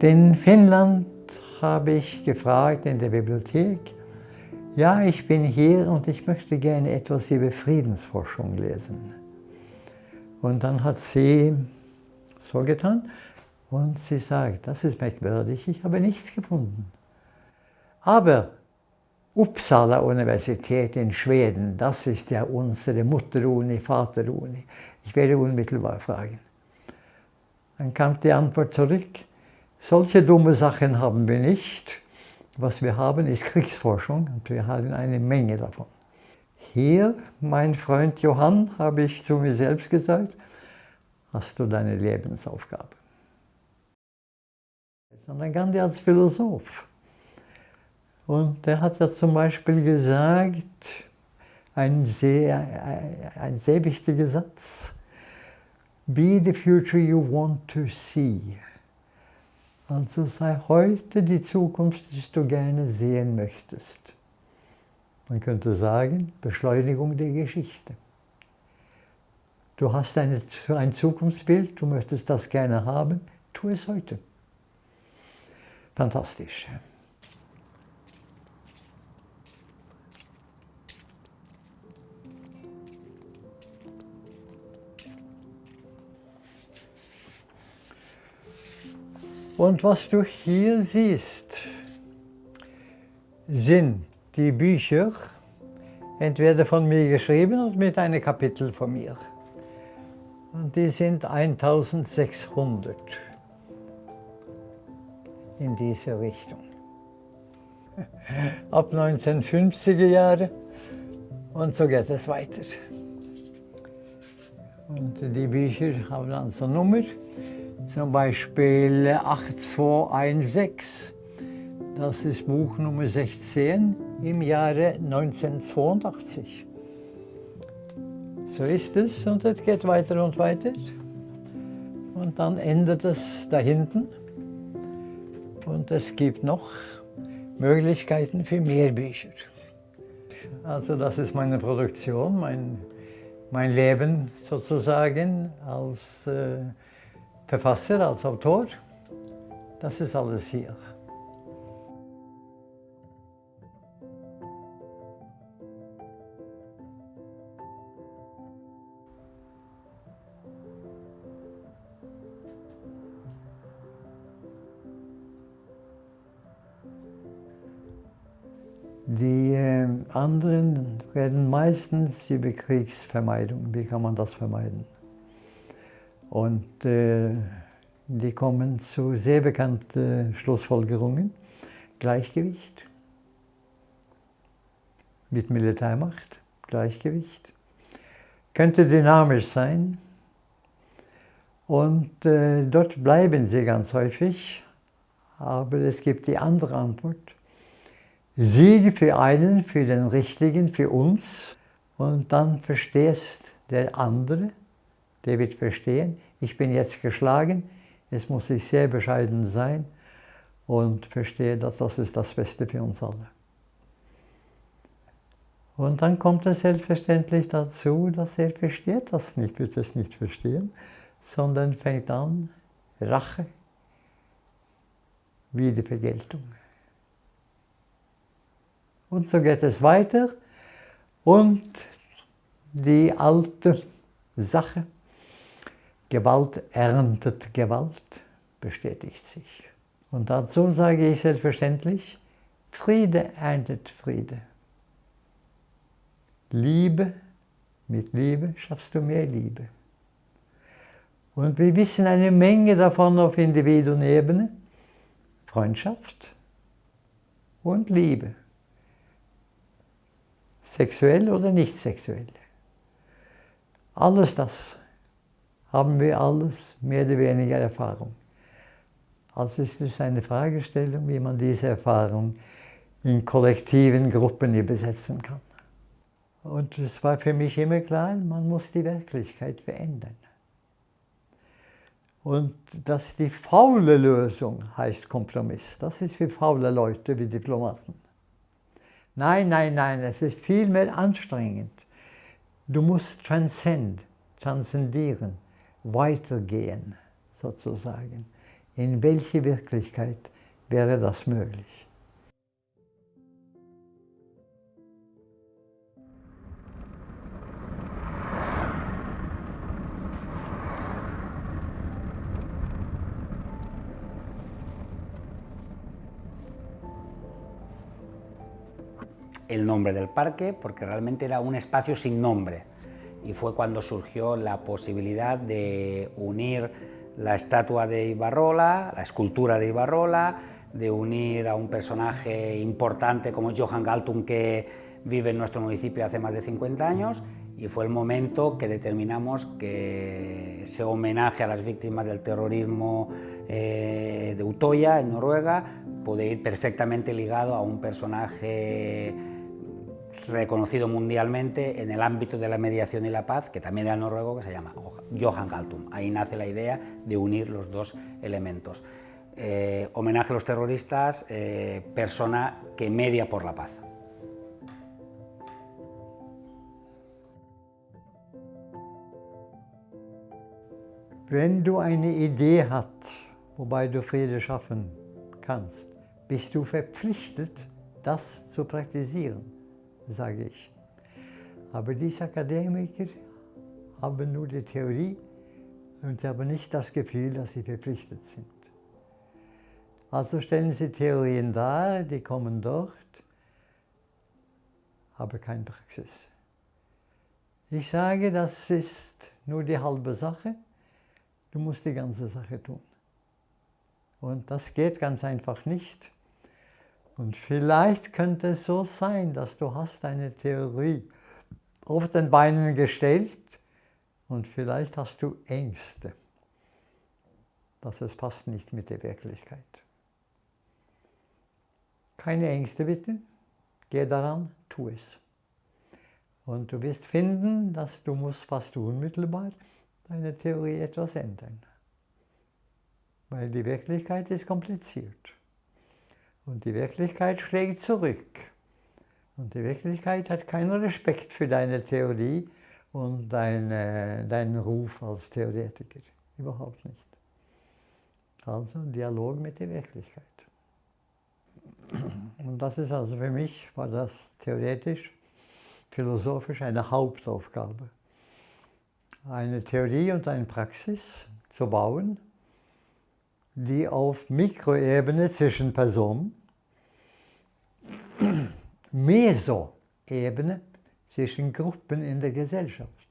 In Finnland habe ich gefragt in der Bibliothek, ja, ich bin hier und ich möchte gerne etwas über Friedensforschung lesen. Und dann hat sie so getan und sie sagt, das ist merkwürdig, ich habe nichts gefunden. Aber Uppsala Universität in Schweden, das ist ja unsere Mutteruni, Vateruni. Ich werde unmittelbar fragen. Dann kam die Antwort zurück, solche dumme Sachen haben wir nicht. Was wir haben, ist Kriegsforschung und wir haben eine Menge davon. Hier, mein Freund Johann, habe ich zu mir selbst gesagt, hast du deine Lebensaufgabe. Sondern Gandhi als Philosoph. Und der hat ja zum Beispiel gesagt, ein sehr, ein sehr wichtiger Satz, Be the future you want to see. Also sei heute die Zukunft, die du gerne sehen möchtest. Man könnte sagen, Beschleunigung der Geschichte. Du hast eine, ein Zukunftsbild, du möchtest das gerne haben, tu es heute. Fantastisch. Und was du hier siehst, sind die Bücher, entweder von mir geschrieben oder mit einem Kapitel von mir. Und die sind 1600 in diese Richtung. Ab 1950er Jahre und so geht es weiter. Und die Bücher haben also Nummer zum Beispiel 8216, das ist Buch Nummer 16 im Jahre 1982. So ist es und es geht weiter und weiter. Und dann endet es da hinten. Und es gibt noch Möglichkeiten für mehr Bücher. Also das ist meine Produktion, mein, mein Leben sozusagen als äh, Verfasser, als Autor. Das ist alles hier. Die äh, anderen reden meistens über Kriegsvermeidung. Wie kann man das vermeiden? Und äh, die kommen zu sehr bekannten Schlussfolgerungen. Gleichgewicht mit Militärmacht, Gleichgewicht. Könnte dynamisch sein. Und äh, dort bleiben sie ganz häufig. Aber es gibt die andere Antwort. Siege für einen, für den Richtigen, für uns. Und dann verstehst der andere, der wird verstehen, ich bin jetzt geschlagen, jetzt muss ich sehr bescheiden sein und verstehe, dass das ist das Beste für uns alle. Und dann kommt es selbstverständlich dazu, dass er versteht das nicht, wird es nicht verstehen, sondern fängt an, Rache, Wiedervergeltung. Und so geht es weiter und die alte Sache, Gewalt erntet Gewalt, bestätigt sich. Und dazu sage ich selbstverständlich, Friede erntet Friede. Liebe, mit Liebe schaffst du mehr Liebe. Und wir wissen eine Menge davon auf Individuenebene. Freundschaft und Liebe. Sexuell oder nicht sexuell. Alles das haben wir alles mehr oder weniger Erfahrung. Also ist es eine Fragestellung, wie man diese Erfahrung in kollektiven Gruppen übersetzen kann. Und es war für mich immer klar, man muss die Wirklichkeit verändern. Und dass die faule Lösung heißt Kompromiss. Das ist für faule Leute wie Diplomaten. Nein, nein, nein, es ist viel mehr anstrengend. Du musst transcend, transzendieren weitergehen, sozusagen, In welche Wirklichkeit wäre das möglich? el nombre del parque porque realmente era un espacio sin nombre y fue cuando surgió la posibilidad de unir la estatua de Ibarrola, la escultura de Ibarrola, de unir a un personaje importante como Johan Galtung que vive en nuestro municipio hace más de 50 años y fue el momento que determinamos que ese homenaje a las víctimas del terrorismo eh, de Utoya, en Noruega, puede ir perfectamente ligado a un personaje reconocido mundialmente en el ámbito de la mediación y la paz, que también era noruego, que se llama Johan Galtung. Ahí nace la idea de unir los dos elementos. Eh, homenaje a los terroristas, eh, persona que media por la paz. Wenn du eine Idee hast, wobei du Friede schaffen kannst, bist du verpflichtet, das zu. Sage ich. Aber diese Akademiker haben nur die Theorie und haben nicht das Gefühl, dass sie verpflichtet sind. Also stellen sie Theorien dar, die kommen dort, aber keine Praxis. Ich sage, das ist nur die halbe Sache, du musst die ganze Sache tun. Und das geht ganz einfach nicht. Und vielleicht könnte es so sein, dass du hast eine Theorie auf den Beinen gestellt und vielleicht hast du Ängste, dass es passt nicht mit der Wirklichkeit. Keine Ängste bitte, geh daran, tu es. Und du wirst finden, dass du musst fast unmittelbar deine Theorie etwas ändern. Weil die Wirklichkeit ist kompliziert. Und die Wirklichkeit schlägt zurück. Und die Wirklichkeit hat keinen Respekt für deine Theorie und deine, deinen Ruf als Theoretiker. Überhaupt nicht. Also Dialog mit der Wirklichkeit. Und das ist also für mich, war das theoretisch, philosophisch eine Hauptaufgabe. Eine Theorie und eine Praxis zu bauen, die auf Mikroebene zwischen Personen Mesoebene zwischen Gruppen in der Gesellschaft.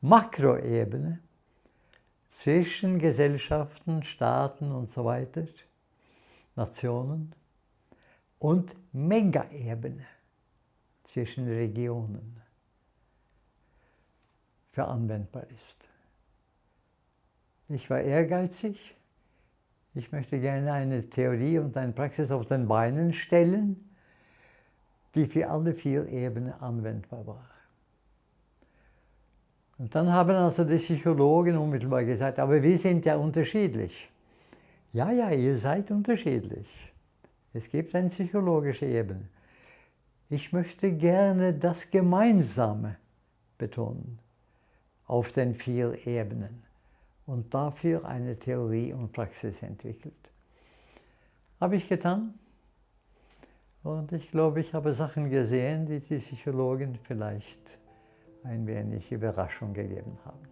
Makroebene zwischen Gesellschaften, Staaten und so weiter, Nationen. Und Megaebene zwischen Regionen für anwendbar ist. Ich war ehrgeizig. Ich möchte gerne eine Theorie und eine Praxis auf den Beinen stellen, die für alle vier Ebenen anwendbar war. Und dann haben also die Psychologen unmittelbar gesagt, aber wir sind ja unterschiedlich. Ja, ja, ihr seid unterschiedlich. Es gibt eine psychologische Ebene. Ich möchte gerne das Gemeinsame betonen auf den vier Ebenen und dafür eine Theorie und Praxis entwickelt. Habe ich getan. Und ich glaube, ich habe Sachen gesehen, die die Psychologen vielleicht ein wenig Überraschung gegeben haben.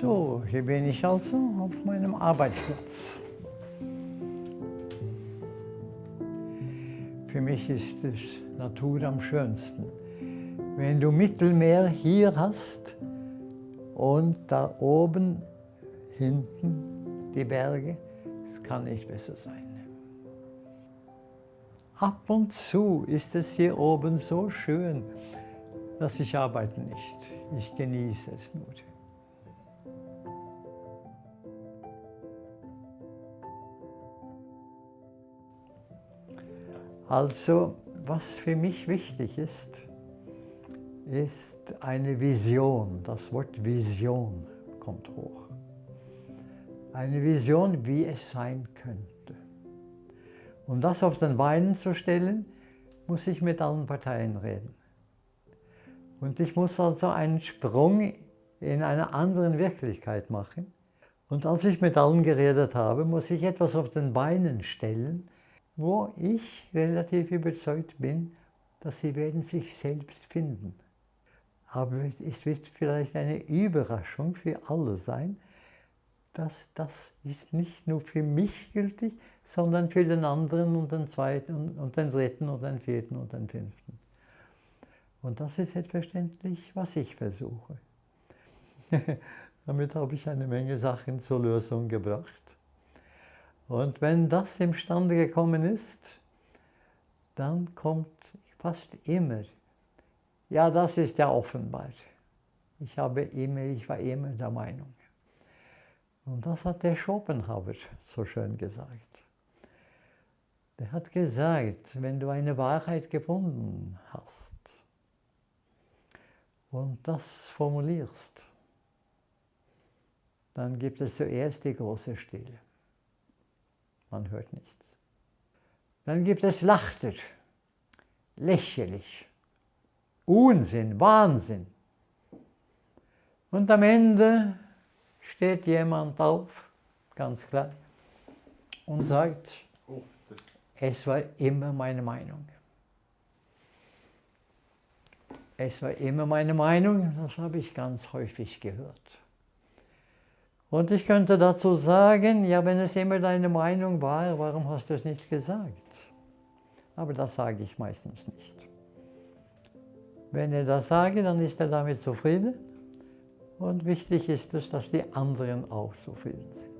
So, hier bin ich also auf meinem Arbeitsplatz. Für mich ist es Natur am schönsten. Wenn du Mittelmeer hier hast und da oben, hinten die Berge, es kann nicht besser sein. Ab und zu ist es hier oben so schön, dass ich arbeite nicht. Ich genieße es nur. Also, was für mich wichtig ist, ist eine Vision. Das Wort Vision kommt hoch. Eine Vision, wie es sein könnte. Um das auf den Beinen zu stellen, muss ich mit allen Parteien reden. Und ich muss also einen Sprung in einer anderen Wirklichkeit machen. Und als ich mit allen geredet habe, muss ich etwas auf den Beinen stellen, wo ich relativ überzeugt bin, dass sie werden sich selbst finden. Aber es wird vielleicht eine Überraschung für alle sein, dass das ist nicht nur für mich gültig, sondern für den anderen und den zweiten und den dritten und den vierten und den fünften. Und das ist selbstverständlich, was ich versuche. Damit habe ich eine Menge Sachen zur Lösung gebracht. Und wenn das imstande gekommen ist, dann kommt fast immer, ja, das ist ja offenbar. Ich, habe immer, ich war immer der Meinung. Und das hat der Schopenhauer so schön gesagt. Der hat gesagt, wenn du eine Wahrheit gefunden hast und das formulierst, dann gibt es zuerst die große Stille. Man hört nichts. Dann gibt es Lachter, lächerlich, Unsinn, Wahnsinn. Und am Ende steht jemand auf, ganz klar, und sagt, oh, es war immer meine Meinung. Es war immer meine Meinung, das habe ich ganz häufig gehört. Und ich könnte dazu sagen, ja, wenn es immer deine Meinung war, warum hast du es nicht gesagt? Aber das sage ich meistens nicht. Wenn er das sage, dann ist er damit zufrieden. Und wichtig ist es, dass die anderen auch zufrieden sind.